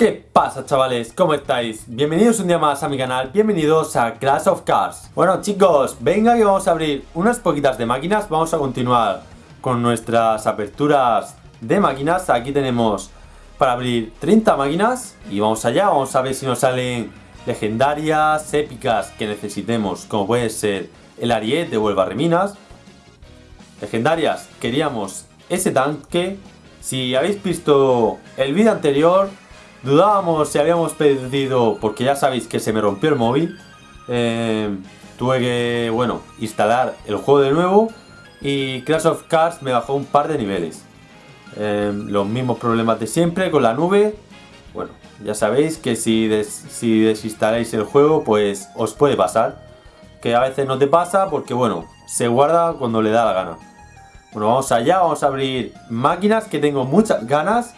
¿Qué pasa chavales? ¿Cómo estáis? Bienvenidos un día más a mi canal, bienvenidos a Clash of Cars Bueno chicos, venga que vamos a abrir unas poquitas de máquinas Vamos a continuar con nuestras aperturas de máquinas Aquí tenemos para abrir 30 máquinas Y vamos allá, vamos a ver si nos salen legendarias, épicas que necesitemos Como puede ser el Ariete o el Barreminas Legendarias, queríamos ese tanque Si habéis visto el vídeo anterior Dudábamos si habíamos perdido, porque ya sabéis que se me rompió el móvil. Eh, tuve que, bueno, instalar el juego de nuevo y Clash of Cars me bajó un par de niveles. Eh, los mismos problemas de siempre con la nube. Bueno, ya sabéis que si, si desinstaláis el juego, pues os puede pasar. Que a veces no te pasa porque, bueno, se guarda cuando le da la gana. Bueno, vamos allá, vamos a abrir máquinas que tengo muchas ganas.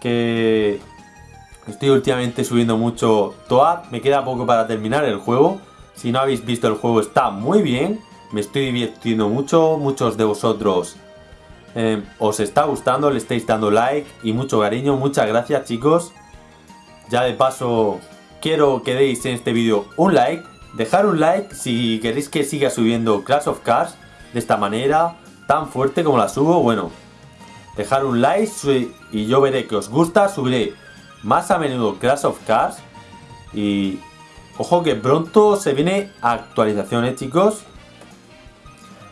Que Estoy últimamente subiendo mucho Toad, me queda poco para terminar el juego. Si no habéis visto el juego está muy bien, me estoy divirtiendo mucho, muchos de vosotros eh, os está gustando, le estáis dando like y mucho cariño, muchas gracias chicos. Ya de paso quiero que deis en este vídeo un like, dejar un like si queréis que siga subiendo Clash of Cars de esta manera, tan fuerte como la subo, bueno, dejar un like y yo veré que os gusta, subiré más a menudo Crash of Cars. Y ojo que pronto se viene actualizaciones, chicos.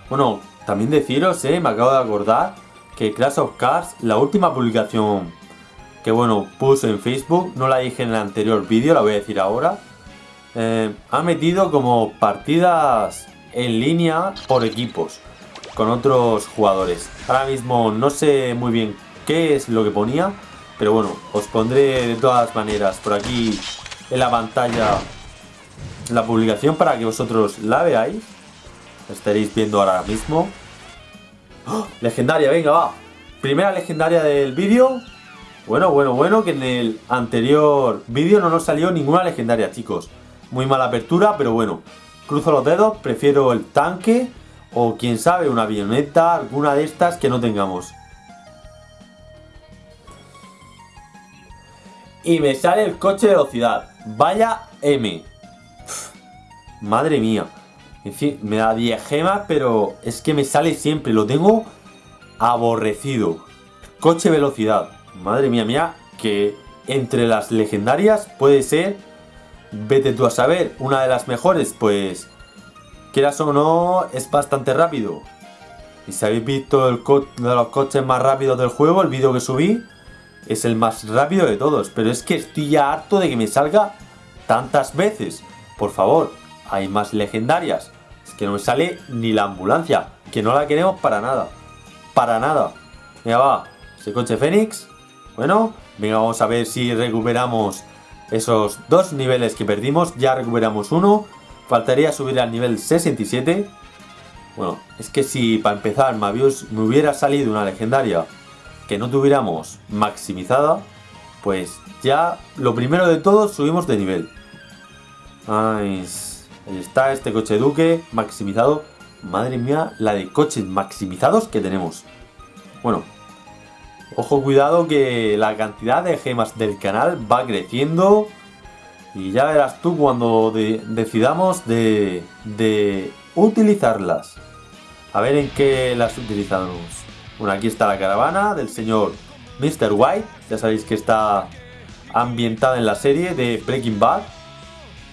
Bueno, también deciros, eh, me acabo de acordar que Crash of Cars, la última publicación que bueno, puse en Facebook, no la dije en el anterior vídeo, la voy a decir ahora. Eh, ha metido como partidas en línea por equipos con otros jugadores. Ahora mismo no sé muy bien qué es lo que ponía, pero bueno, os pondré de todas maneras por aquí en la pantalla la publicación para que vosotros la veáis. La estaréis viendo ahora mismo. ¡Oh! Legendaria, venga, va. Primera legendaria del vídeo. Bueno, bueno, bueno, que en el anterior vídeo no nos salió ninguna legendaria, chicos. Muy mala apertura, pero bueno. Cruzo los dedos, prefiero el tanque o quién sabe, una avioneta, alguna de estas que no tengamos. Y me sale el coche de velocidad. Vaya M. madre mía. En fin, me da 10 gemas, pero es que me sale siempre. Lo tengo aborrecido. Coche velocidad. Madre mía, mía, que entre las legendarias puede ser, vete tú a saber, una de las mejores, pues, quieras o no, es bastante rápido. Y si habéis visto el de los coches más rápidos del juego, el vídeo que subí, es el más rápido de todos, pero es que estoy ya harto de que me salga tantas veces. Por favor, hay más legendarias. Es que no me sale ni la ambulancia, que no la queremos para nada. Para nada. Venga, va. Ese coche Fénix. Bueno, venga, vamos a ver si recuperamos esos dos niveles que perdimos. Ya recuperamos uno. Faltaría subir al nivel 67. Bueno, es que si para empezar me hubiera salido una legendaria que no tuviéramos maximizada, pues ya lo primero de todo subimos de nivel. Ahí está este coche Duque maximizado. Madre mía, la de coches maximizados que tenemos. Bueno, ojo cuidado que la cantidad de gemas del canal va creciendo. Y ya verás tú cuando decidamos de, de utilizarlas. A ver en qué las utilizamos. Bueno, aquí está la caravana del señor Mr. White. Ya sabéis que está ambientada en la serie de Breaking Bad.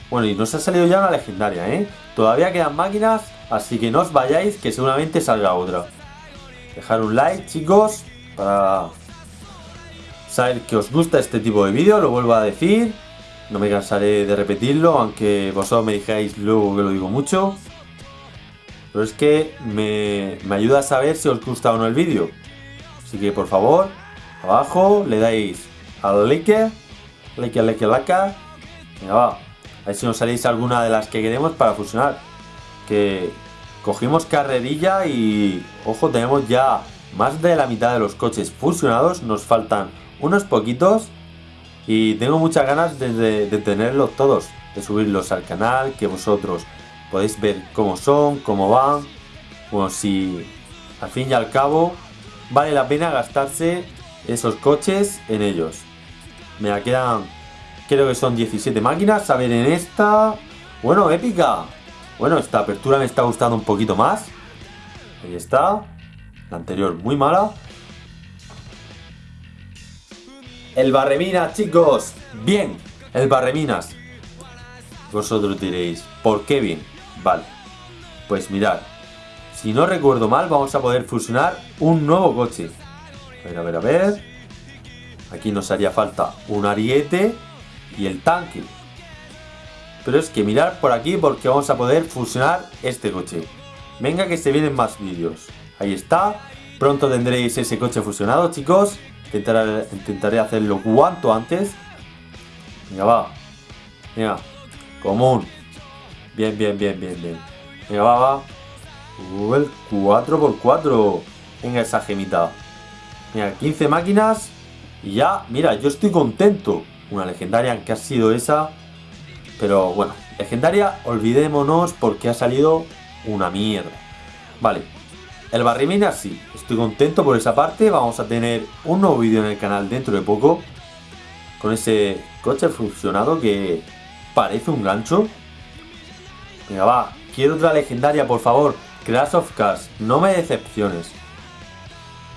Bueno, y nos ha salido ya una legendaria, ¿eh? Todavía quedan máquinas, así que no os vayáis, que seguramente salga otra. Dejar un like, chicos, para saber que os gusta este tipo de vídeo, lo vuelvo a decir. No me cansaré de repetirlo, aunque vosotros me dijáis luego que lo digo mucho. Pero es que me, ayuda a saber si os gusta o no el vídeo. Así que por favor, abajo le dais al like, like, like, like. Venga, va. A ver si nos salís alguna de las que queremos para fusionar. Que cogimos carrerilla y, ojo, tenemos ya más de la mitad de los coches fusionados. Nos faltan unos poquitos. Y tengo muchas ganas de tenerlos todos. De subirlos al canal, que vosotros podéis ver cómo son, cómo van. Bueno, si al fin y al cabo vale la pena gastarse esos coches en ellos. Me quedan, creo que son 17 máquinas. A ver, en esta... Bueno, épica. Bueno, esta apertura me está gustando un poquito más. Ahí está. La anterior muy mala. El barreminas, chicos. Bien, el barreminas. Vosotros diréis, ¿por qué bien? Vale. Pues mirad. Si no recuerdo mal, vamos a poder fusionar un nuevo coche. A ver, a ver, a ver. Aquí nos haría falta un ariete y el tanque. Pero es que mirar por aquí porque vamos a poder fusionar este coche. Venga que se vienen más vídeos. Ahí está. Pronto tendréis ese coche fusionado, chicos. Intentaré, intentaré hacerlo cuanto antes. Venga, va. Venga. Común. Bien, bien, bien, bien, bien. Venga, va, va. Uh, el 4x4. Venga, esa gemita. Mira, 15 máquinas. Y ya, mira, yo estoy contento. Una legendaria que ha sido esa. Pero bueno, legendaria, olvidémonos porque ha salido una mierda. Vale, el barrimina sí, estoy contento por esa parte. Vamos a tener un nuevo vídeo en el canal dentro de poco. Con ese coche funcionado que parece un gancho. Venga, va. Quiero otra legendaria, por favor. Crash of Cars. No me decepciones.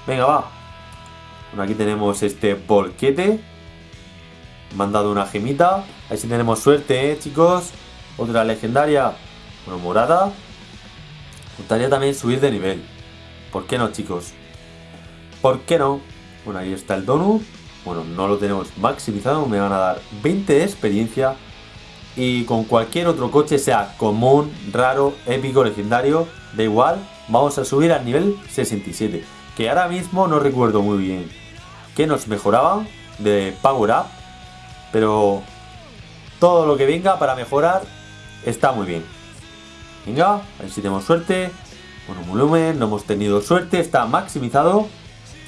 Venga, va. Bueno, aquí tenemos este bolquete. Me han dado una gemita. Ahí sí tenemos suerte, ¿eh, chicos? Otra legendaria. Bueno, morada. Me gustaría también subir de nivel. ¿Por qué no, chicos? ¿Por qué no? Bueno, ahí está el donut. Bueno, no lo tenemos maximizado. Me van a dar 20 de experiencia. Y con cualquier otro coche, sea común, raro, épico, legendario, da igual. Vamos a subir al nivel 67. Que ahora mismo no recuerdo muy bien qué nos mejoraban de Power Up. Pero todo lo que venga para mejorar está muy bien. Venga, a ver si tenemos suerte. Bueno, volumen, no hemos tenido suerte, está maximizado.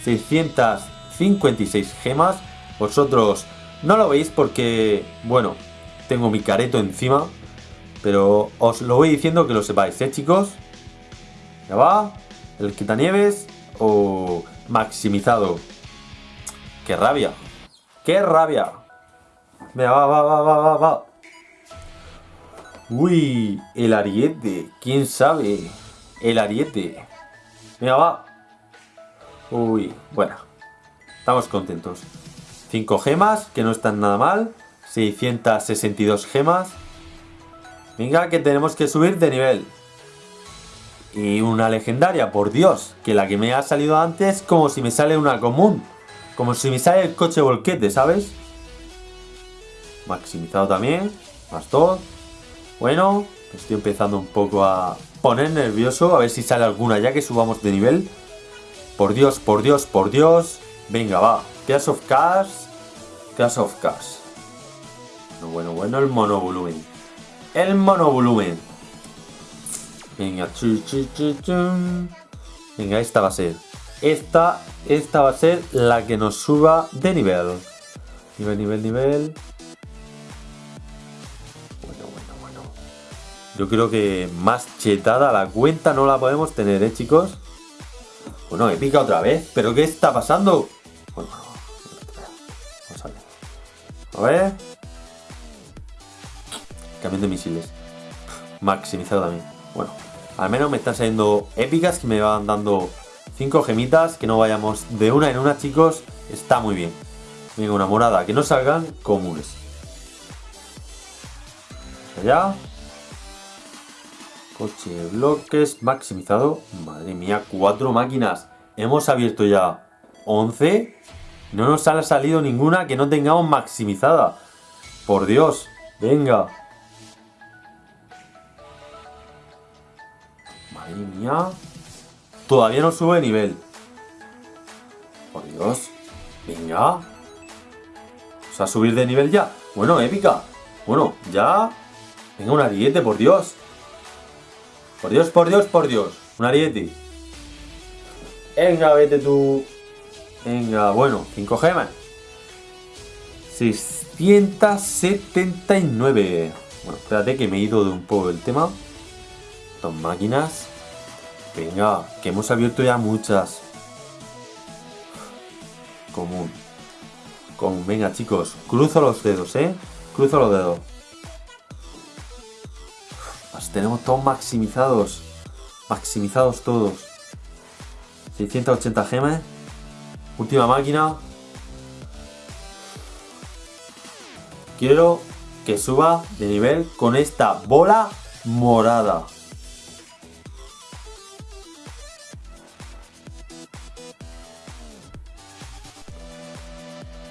656 gemas. Vosotros no lo veis porque, bueno, tengo mi careto encima. Pero os lo voy diciendo que lo sepáis, ¿eh, chicos? Ya va. El quitanieves o maximizado. ¡Qué rabia! ¡Qué rabia! Venga, va, va, va, va, va, va. Uy, el ariete. ¿Quién sabe? el ariete. Mira, va. Uy, bueno. Estamos contentos. 5 gemas, que no están nada mal. 662 gemas. Venga, que tenemos que subir de nivel. Y una legendaria, por Dios. Que la que me ha salido antes, como si me sale una común. Como si me sale el coche volquete, ¿sabes? Maximizado también. Más todo. Bueno, estoy empezando un poco a poner nervioso. A ver si sale alguna ya que subamos de nivel. Por Dios, por Dios, por Dios. Venga, va. Clash of Cars. Clash of Cars. Bueno, bueno, bueno, el monovolumen. El monovolumen. Venga, chu, chu, chu, Venga, esta va a ser. Esta, esta va a ser la que nos suba de nivel. Nivel, nivel, nivel. Yo creo que más chetada la cuenta no la podemos tener, ¿eh, chicos? Bueno, épica otra vez. ¿Pero qué está pasando? Bueno, vamos a ver. A ver. Cambio de misiles. Maximizado también. Bueno, al menos me están saliendo épicas que me van dando 5 gemitas. Que no vayamos de una en una, chicos. Está muy bien. Venga, una morada. Que no salgan comunes. Allá. Coche de bloques maximizado. Madre mía, cuatro máquinas. Hemos abierto ya 11. No nos ha salido ninguna que no tengamos maximizada. Por Dios. Venga. Madre mía. Todavía no sube de nivel. Por Dios. Venga. O sea, subir de nivel ya. Bueno, épica. Bueno, ya. Venga, un ariete, por Dios. Por Dios, por Dios, por Dios. Un ariete. Venga, vete tú. Venga, bueno, 5 gemas. 679. Bueno, espérate que me he ido de un poco el tema. Dos máquinas. Venga, que hemos abierto ya muchas. Común. Con, venga chicos, cruzo los dedos, ¿eh? Cruzo los dedos. Los tenemos todos maximizados. Maximizados todos. 680 gemas. Última máquina. Quiero que suba de nivel con esta bola morada.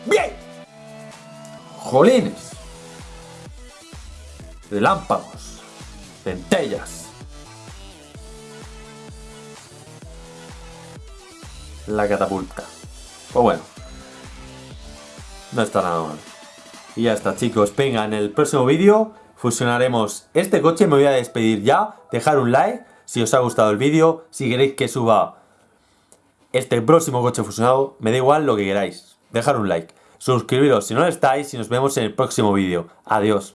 ¡Bien! ¡Jolines! Relámpagos. Centellas. La catapulta. Pues bueno. No está nada mal. Y ya está chicos, venga, en el próximo vídeo fusionaremos este coche, me voy a despedir ya, dejar un like si os ha gustado el vídeo, si queréis que suba este próximo coche fusionado, me da igual lo que queráis, dejar un like, suscribiros si no lo estáis y nos vemos en el próximo vídeo, adiós.